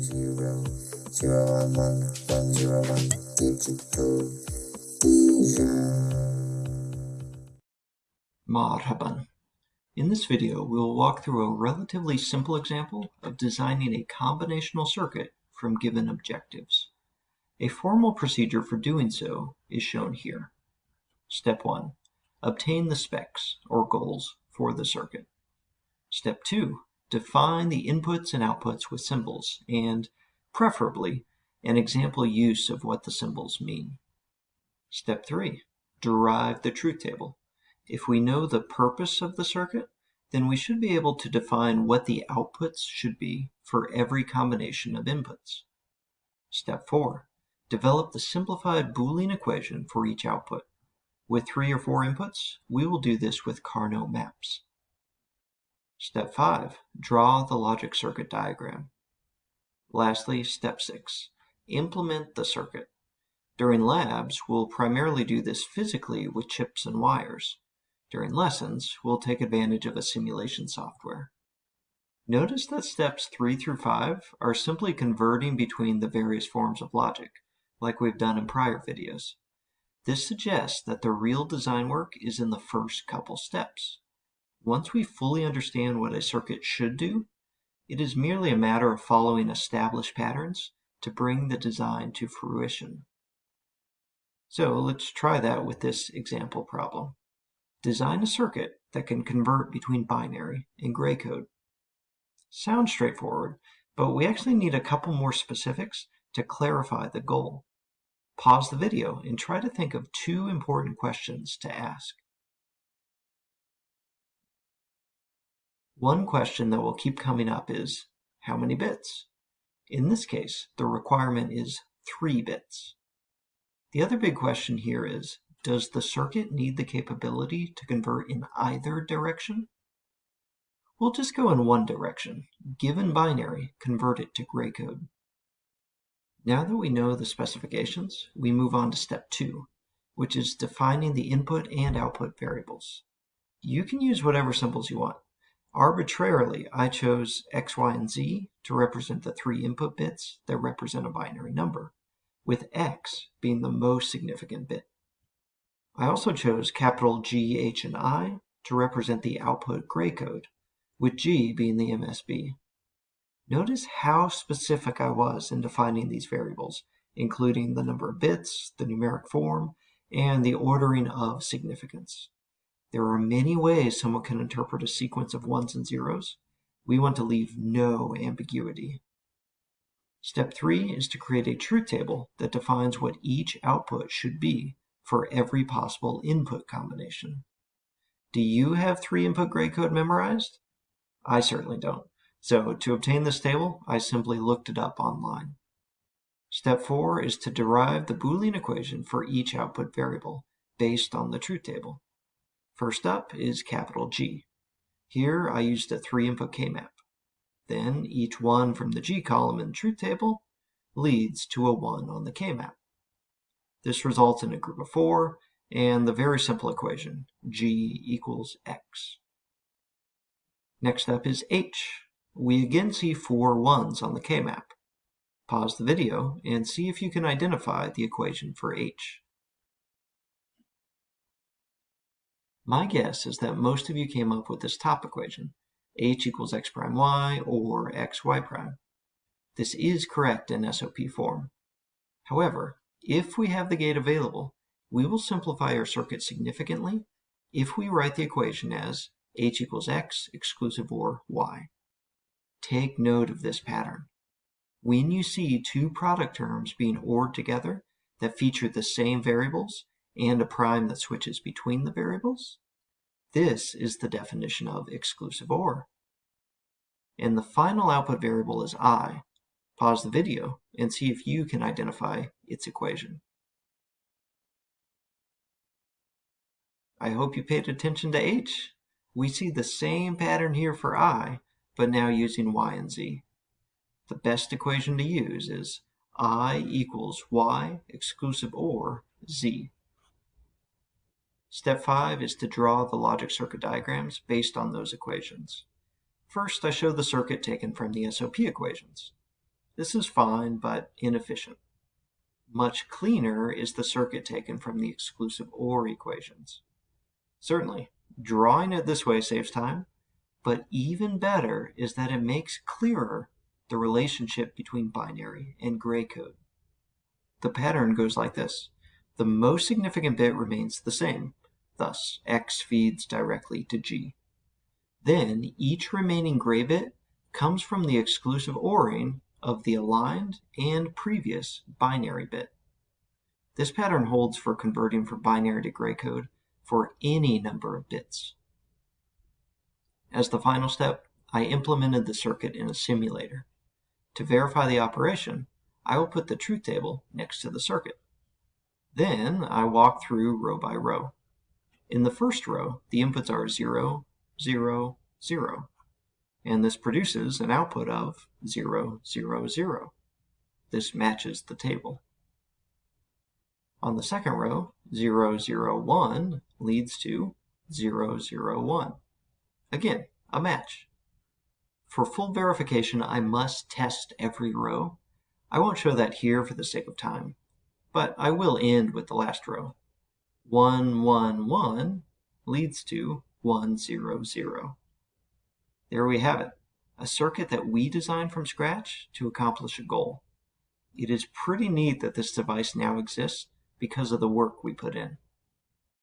zero zero one one one zero one digital vision. Marhaban. In this video, we will walk through a relatively simple example of designing a combinational circuit from given objectives. A formal procedure for doing so is shown here. Step 1. Obtain the specs, or goals, for the circuit. Step 2. Define the inputs and outputs with symbols, and, preferably, an example use of what the symbols mean. Step 3. Derive the truth table. If we know the purpose of the circuit, then we should be able to define what the outputs should be for every combination of inputs. Step 4. Develop the simplified Boolean equation for each output. With three or four inputs, we will do this with Karnaugh maps. Step 5. Draw the logic circuit diagram. Lastly, step 6. Implement the circuit. During labs, we'll primarily do this physically with chips and wires. During lessons, we'll take advantage of a simulation software. Notice that steps 3 through 5 are simply converting between the various forms of logic, like we've done in prior videos. This suggests that the real design work is in the first couple steps. Once we fully understand what a circuit should do, it is merely a matter of following established patterns to bring the design to fruition. So let's try that with this example problem. Design a circuit that can convert between binary and gray code. Sounds straightforward, but we actually need a couple more specifics to clarify the goal. Pause the video and try to think of two important questions to ask. One question that will keep coming up is, how many bits? In this case, the requirement is 3 bits. The other big question here is, does the circuit need the capability to convert in either direction? We'll just go in one direction. Given binary, convert it to gray code. Now that we know the specifications, we move on to step two, which is defining the input and output variables. You can use whatever symbols you want. Arbitrarily, I chose X, Y, and Z to represent the three input bits that represent a binary number, with X being the most significant bit. I also chose capital G, H, and I to represent the output gray code, with G being the MSB. Notice how specific I was in defining these variables, including the number of bits, the numeric form, and the ordering of significance. There are many ways someone can interpret a sequence of ones and zeros. We want to leave no ambiguity. Step 3 is to create a truth table that defines what each output should be for every possible input combination. Do you have three input gray code memorized? I certainly don't. So to obtain this table, I simply looked it up online. Step 4 is to derive the Boolean equation for each output variable based on the truth table. First up is capital G. Here I used a three input K-map. Then each one from the G column in the truth table leads to a 1 on the K-map. This results in a group of four and the very simple equation, g equals x. Next up is h. We again see four ones on the k-map. Pause the video and see if you can identify the equation for h. My guess is that most of you came up with this top equation, h equals x prime y or x y prime. This is correct in SOP form. However, if we have the gate available, we will simplify our circuit significantly if we write the equation as h equals x exclusive OR y. Take note of this pattern. When you see two product terms being ORed together that feature the same variables and a prime that switches between the variables, this is the definition of exclusive OR. And the final output variable is i, Pause the video and see if you can identify its equation. I hope you paid attention to h. We see the same pattern here for i, but now using y and z. The best equation to use is i equals y exclusive or z. Step 5 is to draw the logic circuit diagrams based on those equations. First, I show the circuit taken from the SOP equations. This is fine, but inefficient. Much cleaner is the circuit taken from the exclusive OR equations. Certainly, drawing it this way saves time, but even better is that it makes clearer the relationship between binary and gray code. The pattern goes like this. The most significant bit remains the same, thus x feeds directly to g. Then each remaining gray bit comes from the exclusive ORing of the aligned and previous binary bit. This pattern holds for converting from binary to gray code for any number of bits. As the final step, I implemented the circuit in a simulator. To verify the operation, I will put the truth table next to the circuit. Then I walk through row by row. In the first row, the inputs are 0, 0, 0, and this produces an output of 0, 0, 0. This matches the table. On the second row, 0, 0, 1 leads to 0, 0, 1. Again, a match. For full verification, I must test every row. I won't show that here for the sake of time, but I will end with the last row. 1, 1, 1 leads to 1, 0, 0. There we have it, a circuit that we designed from scratch to accomplish a goal. It is pretty neat that this device now exists because of the work we put in.